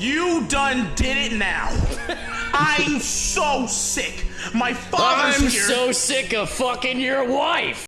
You done did it now. I'm so sick. My father's I'm here. so sick of fucking your wife.